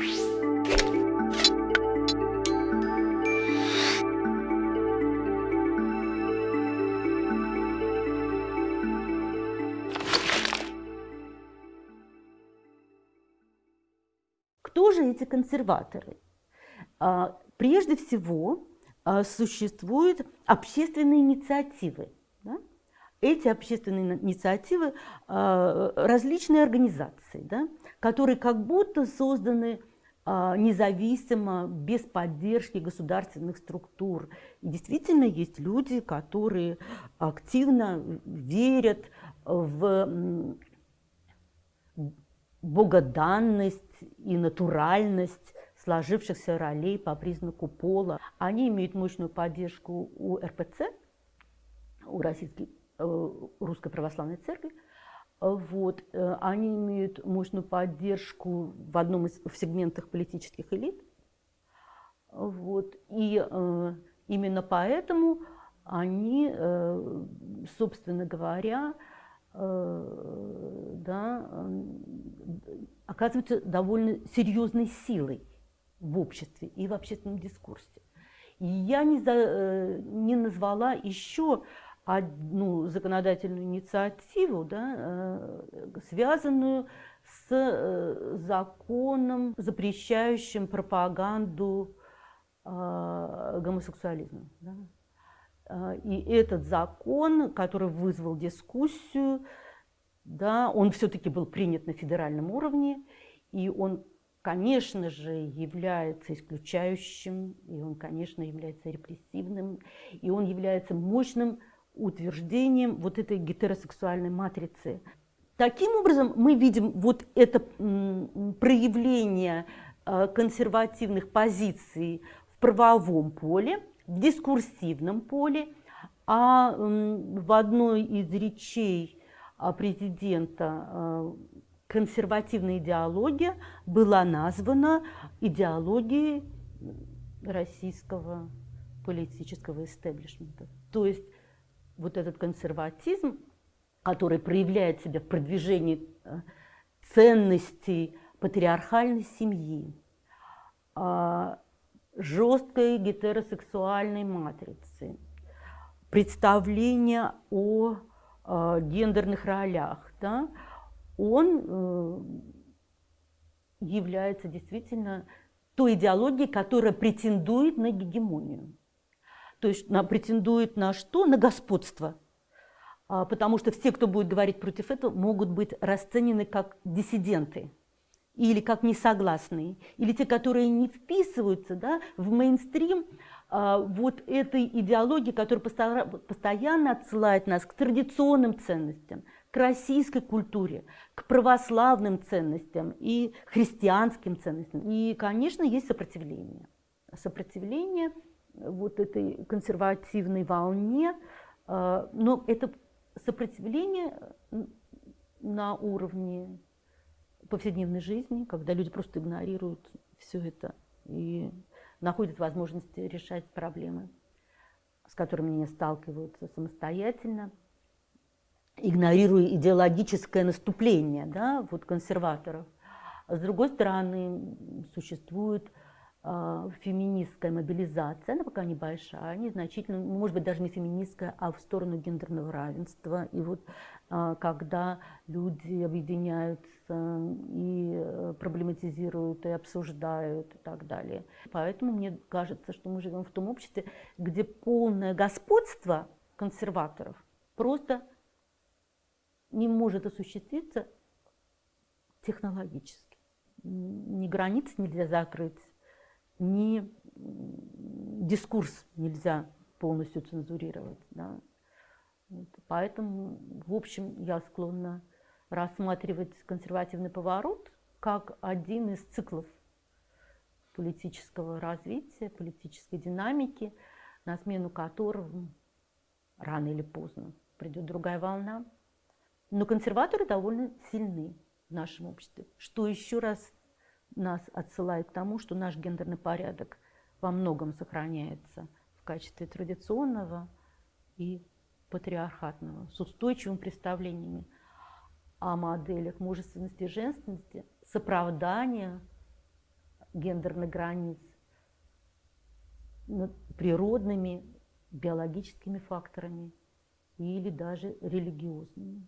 Кто же эти консерваторы? А, прежде всего, а, существуют общественные инициативы. Да? Эти общественные инициативы а, различные организации, да, которые как будто созданы независимо, без поддержки государственных структур. И действительно есть люди, которые активно верят в богоданность и натуральность сложившихся ролей по признаку пола. Они имеют мощную поддержку у РПЦ, у Российской, э, Русской Православной Церкви. Вот. Э, они имеют мощную поддержку в одном из в сегментах политических элит. Вот. И э, именно поэтому они, э, собственно говоря, да, оказываются довольно серьезной силой в обществе и в общественном дискурсе. И я не, за, не назвала еще одну законодательную инициативу, да, э, связанную с законом, запрещающим пропаганду гомосексуализма. Да. И этот закон, который вызвал дискуссию, да, он все-таки был принят на федеральном уровне, и он, конечно же, является исключающим, и он, конечно, является репрессивным, и он является мощным утверждением вот этой гетеросексуальной матрицы. Таким образом, мы видим вот это проявление а, консервативных позиций в правовом поле, в дискурсивном поле, а в одной из речей а, президента а, консервативная идеология была названа идеологией российского политического истеблишмента. То есть вот этот консерватизм, который проявляет себя в продвижении а, ценностей патриархальной семьи, жесткой гетеросексуальной матрицы, представление о э, гендерных ролях, да, он э, является действительно той идеологией, которая претендует на гегемонию. То есть на, претендует на что? На господство. А, потому что все, кто будет говорить против этого, могут быть расценены как диссиденты или как несогласные, или те, которые не вписываются да, в мейнстрим а, вот этой идеологии, которая постоянно отсылает нас к традиционным ценностям, к российской культуре, к православным ценностям и христианским ценностям. И, конечно, есть сопротивление. Сопротивление вот этой консервативной волне, а, но это сопротивление на уровне повседневной жизни, когда люди просто игнорируют все это и находят возможности решать проблемы, с которыми они сталкиваются самостоятельно, игнорируя идеологическое наступление да, вот консерваторов. А с другой стороны, существует а, феминистская мобилизация, она пока небольшая, незначительная, может быть, даже не феминистская, а в сторону гендерного равенства. И вот а, когда люди объединяются и э, проблематизируют, и обсуждают и так далее. Поэтому мне кажется, что мы живем в том обществе, где полное господство консерваторов просто не может осуществиться технологически. Ни границ нельзя закрыть, ни дискурс нельзя полностью цензурировать. Да. Вот. Поэтому, в общем, я склонна рассматривать консервативный поворот как один из циклов политического развития, политической динамики, на смену которым рано или поздно придет другая волна. Но консерваторы довольно сильны в нашем обществе, что еще раз нас отсылает к тому, что наш гендерный порядок во многом сохраняется в качестве традиционного и патриархатного, с устойчивыми представлениями о моделях мужественности и женственности, с оправданием гендерных границ, природными, биологическими факторами или даже религиозными.